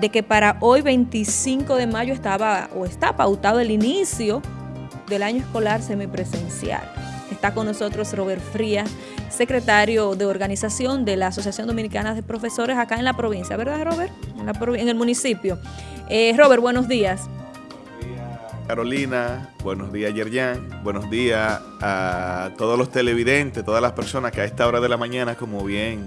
de que para hoy 25 de mayo estaba o está pautado el inicio del año escolar semipresencial. Está con nosotros Robert Frías, secretario de organización de la Asociación Dominicana de Profesores acá en la provincia, ¿verdad Robert? En, el municipio. Eh, Robert, buenos días. Carolina, buenos días Yerjan, buenos días a todos los televidentes, todas las personas que a esta hora de la mañana, como bien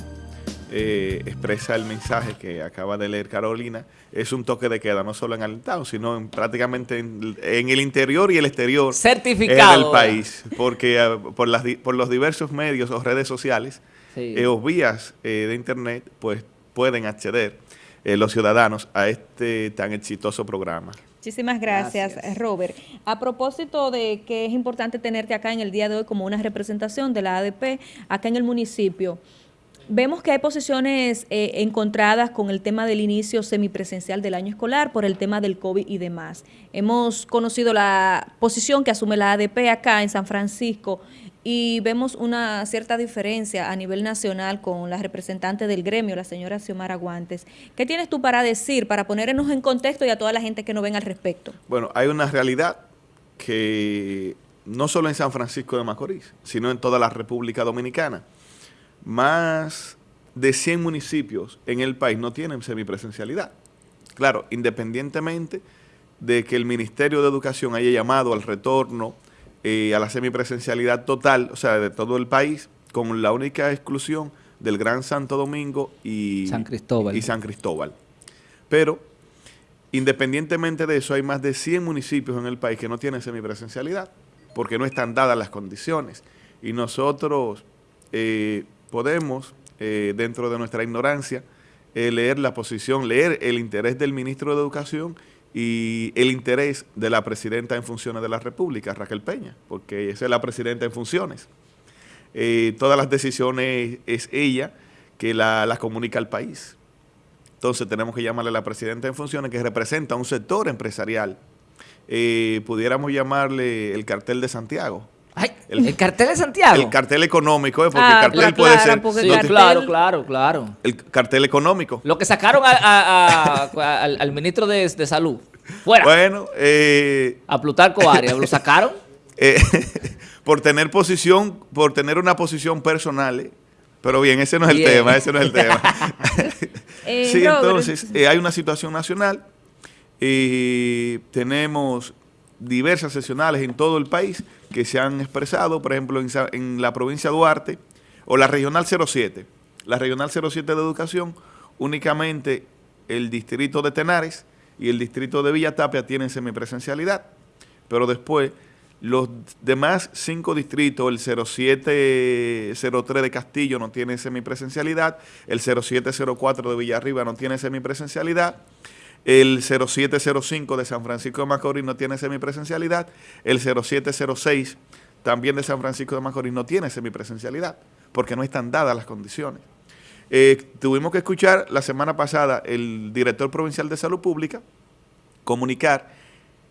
eh, expresa el mensaje que acaba de leer Carolina, es un toque de queda, no solo en Alentado, sino en, prácticamente en, el interior y el exterior del país, porque eh, por, las, por los diversos medios o redes sociales eh, o vías de internet, pues pueden acceder los ciudadanos a este tan exitoso programa. Muchísimas gracias, Robert. A propósito de que es importante tenerte acá en el día de hoy como una representación de la ADP acá en el municipio, vemos que hay posiciones eh, encontradas con el tema del inicio semipresencial del año escolar por el tema del COVID y demás. Hemos conocido la posición que asume la ADP acá en San Francisco y vemos una cierta diferencia a nivel nacional con la representante del gremio, la señora Xiomara Guantes. ¿Qué tienes tú para decir, para ponernos en contexto y a toda la gente que no ven al respecto? Bueno, hay una realidad que no solo en San Francisco de Macorís, sino en toda la República Dominicana, más de 100 municipios en el país no tienen semipresencialidad. Claro, independientemente de que el Ministerio de Educación haya llamado al retorno eh, a la semipresencialidad total, o sea, de todo el país, con la única exclusión del Gran Santo Domingo y San Cristóbal. Y San Cristóbal. Pero, independientemente de eso, hay más de 100 municipios en el país que no tienen semipresencialidad, porque no están dadas las condiciones. Y nosotros eh, podemos, eh, dentro de nuestra ignorancia, leer la posición, leer el interés del ministro de Educación y el interés de la presidenta en funciones de la República, Raquel Peña, porque esa es la presidenta en funciones. Eh, todas las decisiones es ella que las la comunica al país. Entonces tenemos que llamarle a la presidenta en funciones que representa un sector empresarial. Eh, pudiéramos llamarle el cartel de Santiago. El, cartel de Santiago. El cartel económico, eh, porque el ah, cartel puede ser. claro, claro, claro. El cartel económico. Lo que sacaron al, ministro de, Salud. Fuera. Bueno, eh, a Plutarco Arias, ¿lo sacaron? Eh, por tener posición, por tener una posición personal. Pero bien, ese no es el tema, ese no es el tema. sí, entonces, hay una situación nacional y tenemos diversas sesionales en todo el país que se han expresado, por ejemplo, en, la provincia de Duarte, o la Regional 07. La Regional 07 de Educación, únicamente el distrito de Tenares y el distrito de Villa Tapia tienen semipresencialidad, pero después los demás cinco distritos, el 0703 de Castillo no tiene semipresencialidad, el 0704 de Villarriba no tiene semipresencialidad, el 0705 de San Francisco de Macorís no tiene semipresencialidad. El 0706 también de San Francisco de Macorís no tiene semipresencialidad porque no están dadas las condiciones. Eh, tuvimos que escuchar la semana pasada el director provincial de salud pública comunicar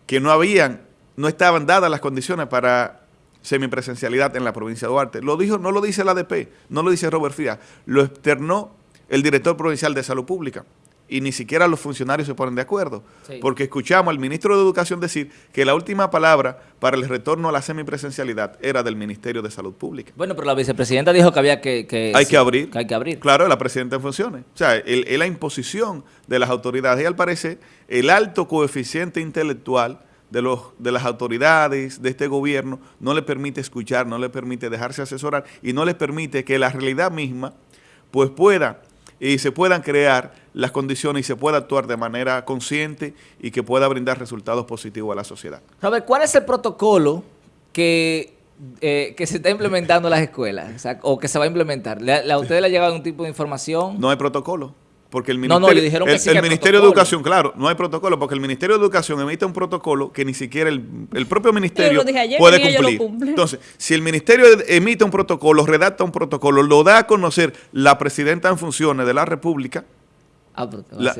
que no habían, no estaban dadas las condiciones para semipresencialidad en la provincia de Duarte. Lo dijo, no lo dice la ADP, no lo dice Robert Frías, lo externó el director provincial de salud pública y ni siquiera los funcionarios se ponen de acuerdo. Porque escuchamos al ministro de Educación decir que la última palabra para el retorno a la semipresencialidad era del Ministerio de Salud Pública. Bueno, pero la vicepresidenta dijo que había que... hay que abrir. hay que abrir. Claro, la presidenta en funciones. O sea, es la imposición de las autoridades. Y al parecer, el alto coeficiente intelectual de, los, de las autoridades de este gobierno no le permite escuchar, no le permite dejarse asesorar y no le permite que la realidad misma pues pueda y se puedan crear las condiciones y se pueda actuar de manera consciente y que pueda brindar resultados positivos a la sociedad. Robert, ¿cuál es el protocolo que, eh, que se está implementando en las escuelas o, que se va a implementar? ¿A ustedes le ha llegado algún tipo de información? No hay protocolo. Porque el Ministerio, dijeron el, Ministerio de Educación, claro, no hay protocolo, porque el Ministerio de Educación emite un protocolo que ni siquiera el, propio Ministerio puede cumplir. Entonces, si el Ministerio emite un protocolo, redacta un protocolo, lo da a conocer la Presidenta en funciones de la República, ah, la,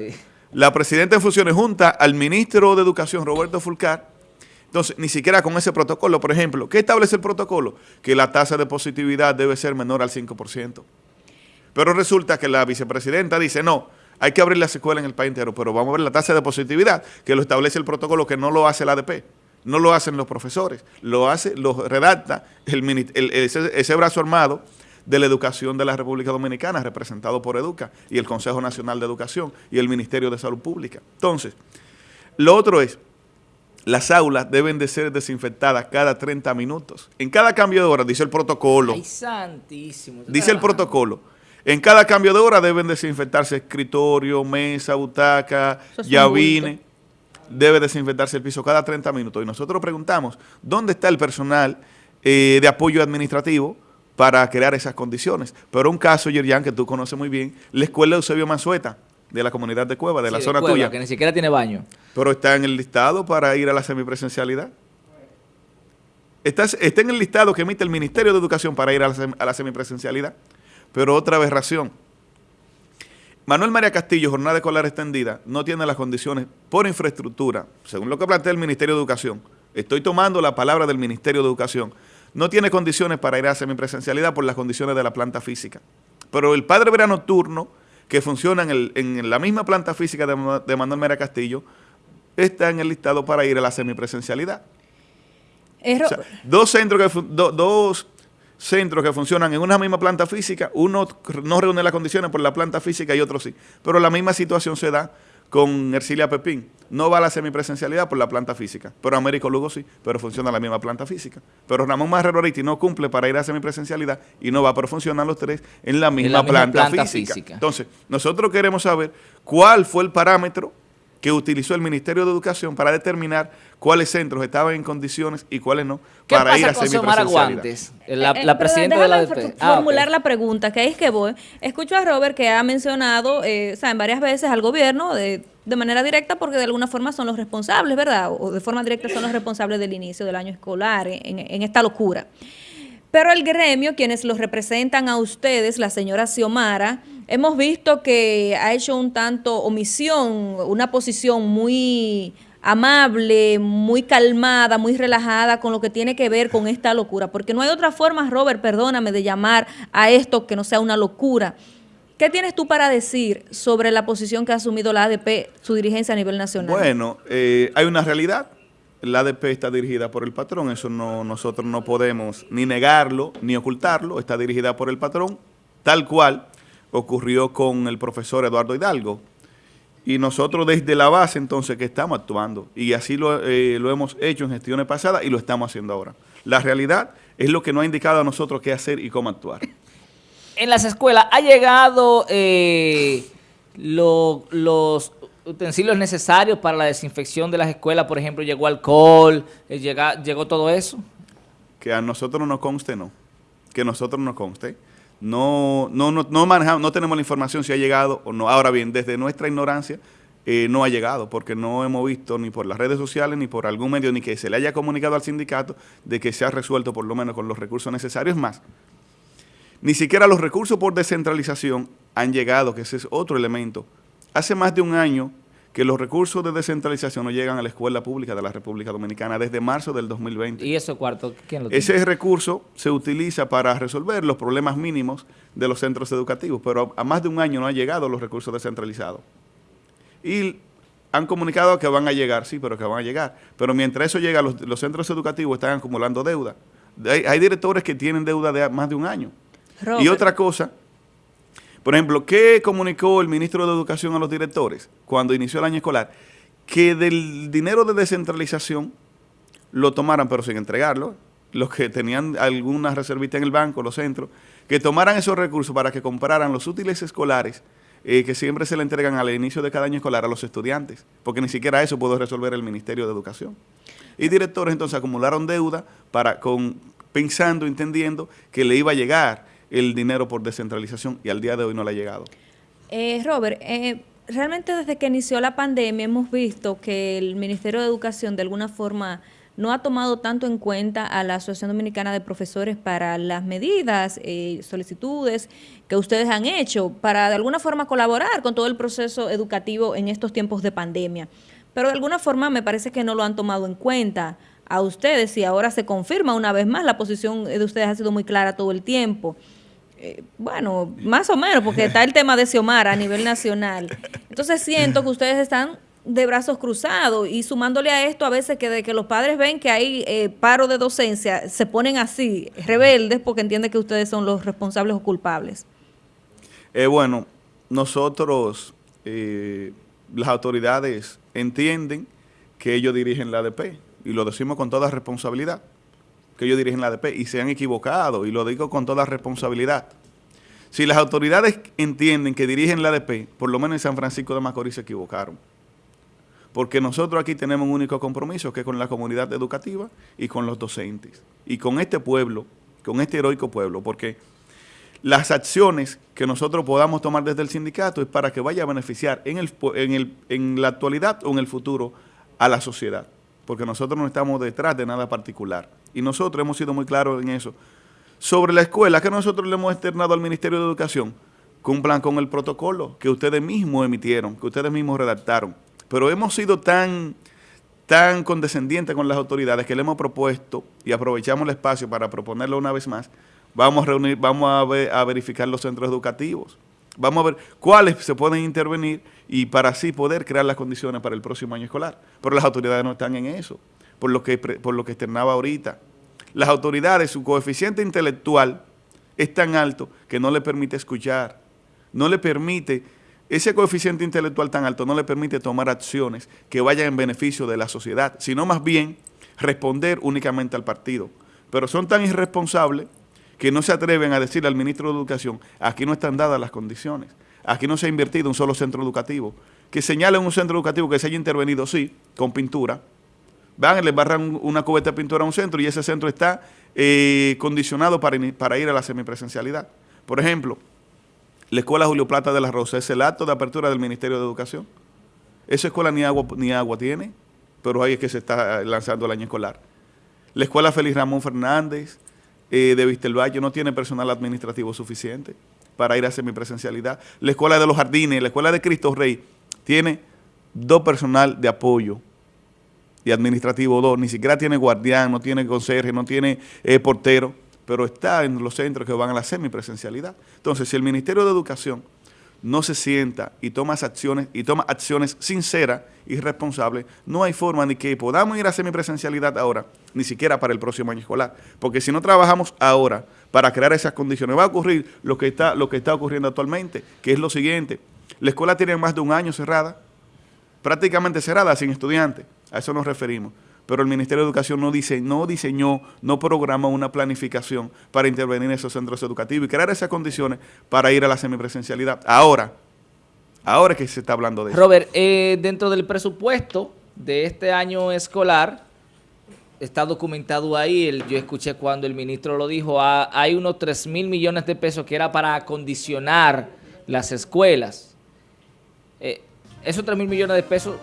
la Presidenta en funciones junta al Ministro de Educación, Roberto Fulcar, entonces, ni siquiera con ese protocolo, por ejemplo, ¿qué establece el protocolo? Que la tasa de positividad debe ser menor al 5%. Pero resulta que la vicepresidenta dice, no, Hay que abrir las escuelas en el país entero, pero vamos a ver la tasa de positividad, que lo establece el protocolo, que no lo hace el ADP, no lo hacen los profesores, lo hace, lo redacta el, ese, brazo armado de la educación de la República Dominicana, representado por EDUCA y el Consejo Nacional de Educación y el Ministerio de Salud Pública. Entonces, lo otro es, las aulas deben de ser desinfectadas cada 30 minutos. En cada cambio de hora, dice el protocolo. Ay, santísimo. Dice el protocolo. En cada cambio de hora deben desinfectarse escritorio, mesa, butaca, llavine. Debe desinfectarse el piso cada 30 minutos. Y nosotros preguntamos, ¿dónde está el personal eh, de apoyo administrativo para crear esas condiciones? Pero un caso, Yerian, que tú conoces muy bien, la escuela de Eusebio Mansueta, de la comunidad de Cueva, de la zona tuya. que ni siquiera tiene baño. Pero está en el listado para ir a la semipresencialidad. Está, está en el listado que emite el Ministerio de Educación para ir a la, semipresencialidad. Pero otra aberración. Manuel María Castillo, jornada escolar extendida, no tiene las condiciones por infraestructura, según lo que plantea el Ministerio de Educación. Estoy tomando la palabra del Ministerio de Educación. No tiene condiciones para ir a semipresencialidad por las condiciones de la planta física. Pero el padre verano nocturno que funciona en, la misma planta física de, Manuel Mera Castillo, está en el listado para ir a la semipresencialidad. dos, centros que, dos centros que funcionan en una misma planta física, uno no reúne las condiciones por la planta física y otro sí. Pero la misma situación se da con Ercilia Pepín. No va a la semipresencialidad por la planta física, pero Américo Lugo sí, pero funciona la misma planta física. Pero Ramón Marrero no cumple para ir a semipresencialidad y no va, pero funcionan los tres en la misma, planta, física. Entonces, nosotros queremos saber cuál fue el parámetro que utilizó el Ministerio de Educación para determinar cuáles centros estaban en condiciones y cuáles no para ir a semipresencialidad. La, eh, la presidenta de la ADP. Ah, formular la pregunta, que es que voy. Escucho a Robert que ha mencionado, eh, en varias veces al gobierno de, de manera directa porque de alguna forma son los responsables, ¿verdad? O de forma directa son los responsables del inicio del año escolar en, en esta locura. Pero el gremio, quienes los representan a ustedes, la señora Xiomara, hemos visto que ha hecho un tanto omisión, una posición muy amable, muy calmada, muy relajada con lo que tiene que ver con esta locura. Porque no hay otra forma, Robert, perdóname, de llamar a esto que no sea una locura. ¿Qué tienes tú para decir sobre la posición que ha asumido la ADP, su dirigencia a nivel nacional? Bueno, eh, hay una realidad. La ADP está dirigida por el patrón, eso no nosotros no podemos ni negarlo ni ocultarlo, está dirigida por el patrón, tal cual ocurrió con el profesor Eduardo Hidalgo. Y nosotros desde la base entonces que estamos actuando. Y así lo, eh, lo, hemos hecho en gestiones pasadas y lo estamos haciendo ahora. La realidad es lo que nos ha indicado a nosotros qué hacer y cómo actuar. En las escuelas ha llegado eh, los utensilios necesarios para la desinfección de las escuelas. Por ejemplo, llegó alcohol, eh, llegó todo eso. Que a nosotros no nos conste, no. Que a nosotros nos conste. No, no, no, no, manejamos, no tenemos la información si ha llegado o no. Ahora bien, desde nuestra ignorancia eh, no ha llegado, porque no hemos visto ni por las redes sociales ni por algún medio, ni que se le haya comunicado al sindicato de que se ha resuelto por lo menos con los recursos necesarios más. Ni siquiera los recursos por descentralización han llegado, que ese es otro elemento. Hace más de un año que los recursos de descentralización no llegan a la escuela pública de la República Dominicana desde marzo del 2020. ¿Y eso cuarto quién lo tiene? Ese recurso se utiliza para resolver los problemas mínimos de los centros educativos, pero a más de un año no han llegado los recursos descentralizados. Y han comunicado que van a llegar, sí, pero que van a llegar. Pero mientras eso llega, los, centros educativos están acumulando deuda. Hay, directores que tienen deuda de más de un año. Y otra cosa por ejemplo, ¿qué comunicó el ministro de Educación a los directores cuando inició el año escolar? Que del dinero de descentralización lo tomaran, pero sin entregarlo, los que tenían alguna reservita en el banco, los centros, que tomaran esos recursos para que compraran los útiles escolares eh, que siempre se le entregan al inicio de cada año escolar a los estudiantes, porque ni siquiera eso pudo resolver el Ministerio de Educación. Y directores entonces acumularon deuda para, con, pensando, entendiendo que le iba a llegar el dinero por descentralización y al día de hoy no le ha llegado. Eh, Robert, eh, realmente desde que inició la pandemia hemos visto que el Ministerio de Educación de alguna forma no ha tomado tanto en cuenta a la Asociación Dominicana de Profesores para las medidas, eh, solicitudes que ustedes han hecho para de alguna forma colaborar con todo el proceso educativo en estos tiempos de pandemia. Pero de alguna forma me parece que no lo han tomado en cuenta a ustedes y ahora se confirma una vez más, la posición de ustedes ha sido muy clara todo el tiempo. Eh, bueno, más o menos, porque está el tema de Xiomara a nivel nacional. Entonces siento que ustedes están de brazos cruzados y sumándole a esto a veces que de que los padres ven que hay eh, paro de docencia, se ponen así, rebeldes, porque entienden que ustedes son los responsables o culpables. Eh, bueno, nosotros, las autoridades entienden que ellos dirigen la ADP y lo decimos con toda responsabilidad que ellos dirigen la ADP y se han equivocado, y lo digo con toda responsabilidad. Si las autoridades entienden que dirigen la ADP, por lo menos en San Francisco de Macorís se equivocaron. Porque nosotros aquí tenemos un único compromiso, que es con la comunidad educativa y con los docentes. Y con este pueblo, con este heroico pueblo, porque las acciones que nosotros podamos tomar desde el sindicato es para que vaya a beneficiar en, el, en, el, en la actualidad o en el futuro a la sociedad. Porque nosotros no estamos detrás de nada particular y nosotros hemos sido muy claros en eso. Sobre la escuela que nosotros le hemos externado al Ministerio de Educación, cumplan con el protocolo que ustedes mismos emitieron, que ustedes mismos redactaron. Pero hemos sido tan, tan condescendientes con las autoridades que le hemos propuesto y aprovechamos el espacio para proponerlo una vez más, vamos a reunir, vamos a, a verificar los centros educativos. Vamos a ver cuáles se pueden intervenir y para así poder crear las condiciones para el próximo año escolar. Pero las autoridades no están en eso por lo que, por lo que externaba ahorita. Las autoridades, su coeficiente intelectual es tan alto que no le permite escuchar, no le permite, ese coeficiente intelectual tan alto no le permite tomar acciones que vayan en beneficio de la sociedad, sino más bien responder únicamente al partido. Pero son tan irresponsables que no se atreven a decirle al ministro de Educación, aquí no están dadas las condiciones, aquí no se ha invertido un solo centro educativo, que señalen un centro educativo que se haya intervenido, sí, con pintura, van, les barran una cubeta de pintura a un centro y ese centro está eh, condicionado para, para ir a la semipresencialidad. Por ejemplo, la Escuela Julio Plata de la Rosa es el acto de apertura del Ministerio de Educación. Esa escuela ni agua, ni agua tiene, pero ahí es que se está lanzando el año escolar. La Escuela Félix Ramón Fernández eh, de Vistelvalle no tiene personal administrativo suficiente para ir a semipresencialidad. La Escuela de los Jardines, la Escuela de Cristo Rey, tiene dos personal de apoyo y administrativo 2, ni siquiera tiene guardián, no tiene conserje, no tiene eh, portero, pero está en los centros que van a la semipresencialidad. Entonces, si el Ministerio de Educación no se sienta y toma acciones y toma acciones sinceras y responsables, no hay forma ni que podamos ir a semipresencialidad ahora, ni siquiera para el próximo año escolar. Porque si no trabajamos ahora para crear esas condiciones, va a ocurrir lo que está, lo que está ocurriendo actualmente, que es lo siguiente. La escuela tiene más de un año cerrada, prácticamente cerrada, sin estudiantes. A eso nos referimos. Pero el Ministerio de Educación no, dice, no diseñó, no programó una planificación para intervenir en esos centros educativos y crear esas condiciones para ir a la semipresencialidad. Ahora, ahora que se está hablando de eso. Robert, eh, dentro del presupuesto de este año escolar, está documentado ahí, yo escuché cuando el ministro lo dijo, hay unos 3 mil millones de pesos que era para acondicionar las escuelas. Eh, esos 3 mil millones de pesos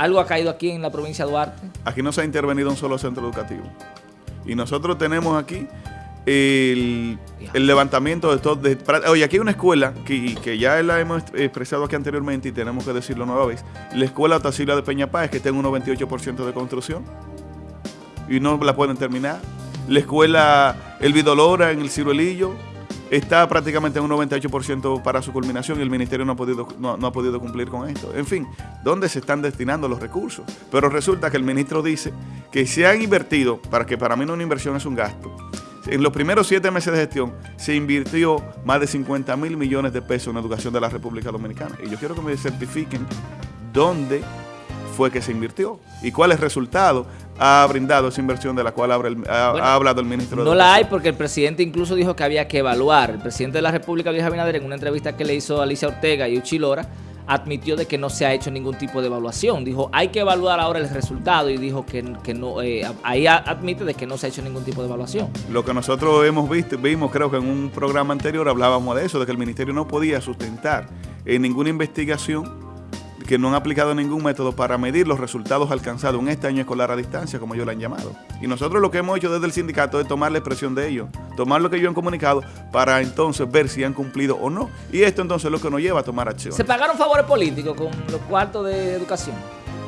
¿Algo ha caído aquí en la provincia de Duarte? Aquí no se ha intervenido un solo centro educativo. Y nosotros tenemos aquí el, levantamiento de todo. oye, aquí hay una escuela que, que, ya la hemos expresado aquí anteriormente y tenemos que decirlo nueva vez. La escuela Otacila de Peña Páez, que está en un 98% de construcción y no la pueden terminar. La escuela El Vidolora en el Ciruelillo, está prácticamente en un 98% para su culminación y el ministerio no ha, podido, no, ha podido cumplir con esto. En fin, ¿dónde se están destinando los recursos? Pero resulta que el ministro dice que se han invertido, para que para mí no una inversión es un gasto, en los primeros siete meses de gestión se invirtió más de 50 mil millones de pesos en educación de la República Dominicana. Y yo quiero que me certifiquen dónde fue que se invirtió y cuál es el resultado ha brindado esa inversión de la cual ha, hablado el ministro. No la hay porque el presidente incluso dijo que había que evaluar. El presidente de la República, Luis Abinader, en una entrevista que le hizo a Alicia Ortega y Uchilora, admitió de que no se ha hecho ningún tipo de evaluación. Dijo, hay que evaluar ahora el resultado y dijo que, no, eh, ahí admite de que no se ha hecho ningún tipo de evaluación. Lo que nosotros hemos visto, vimos creo que en un programa anterior hablábamos de eso, de que el ministerio no podía sustentar en ninguna investigación que no han aplicado ningún método para medir los resultados alcanzados en este año escolar a distancia, como ellos lo han llamado. Y nosotros lo que hemos hecho desde el sindicato es tomar la expresión de ellos, tomar lo que ellos han comunicado para entonces ver si han cumplido o no. Y esto entonces es lo que nos lleva a tomar acción. ¿Se pagaron favores políticos con los cuartos de educación?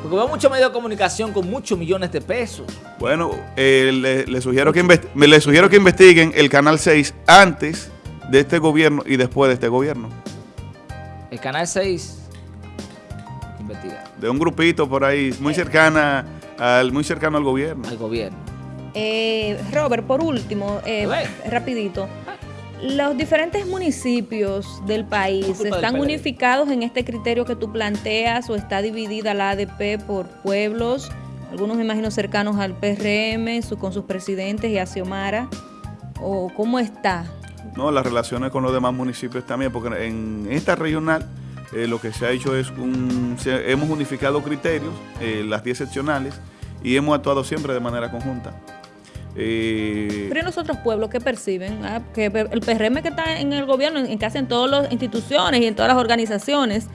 Porque veo muchos medios de comunicación con muchos millones de pesos. Bueno, eh, le, sugiero que le sugiero que investiguen el Canal 6 antes de este gobierno y después de este gobierno. El Canal 6 investiga. De un grupito por ahí, muy cercana al, muy cercano al gobierno. Al gobierno. Eh, Robert, por último, eh, rapidito. Los diferentes municipios del país están unificados en este criterio que tú planteas o está dividida la ADP por pueblos, algunos me imagino cercanos al PRM, con sus presidentes y a Xiomara, o cómo está. No, las relaciones con los demás municipios también, porque en esta regional eh, lo que se ha hecho es un, hemos unificado criterios, eh, las 10 seccionales, y hemos actuado siempre de manera conjunta. Eh, Pero en los otros pueblos, ¿qué perciben? Ah, que el PRM que está en el gobierno, en casi en todas las instituciones y en todas las organizaciones.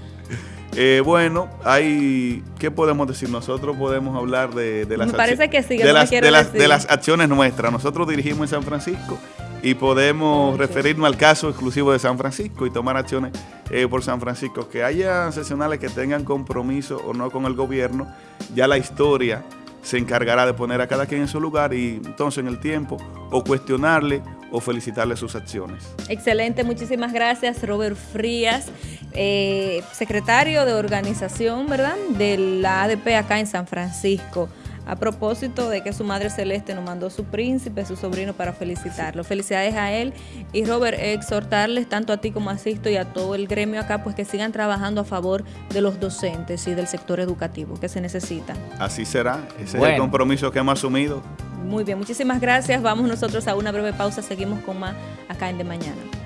Eh, bueno, hay, ¿qué podemos decir? Nosotros podemos hablar de, las, parece que de, las, de, las, acciones nuestras. Nosotros dirigimos en San Francisco y podemos referirnos al caso exclusivo de San Francisco y tomar acciones eh, por San Francisco. Que haya sesionales que tengan compromiso o no con el gobierno, ya la historia se encargará de poner a cada quien en su lugar y entonces en el tiempo o cuestionarle o felicitarle sus acciones. Excelente, muchísimas gracias Robert Frías, eh, secretario de organización, ¿verdad? De la ADP acá en San Francisco a propósito de que su madre celeste nos mandó su príncipe, su sobrino, para felicitarlo. Felicidades a él y Robert, exhortarles tanto a ti como a Sisto y a todo el gremio acá, pues que sigan trabajando a favor de los docentes y del sector educativo que se necesita. Así será, ese es el compromiso que hemos asumido. Muy bien, muchísimas gracias. Vamos nosotros a una breve pausa, seguimos con más acá en De Mañana.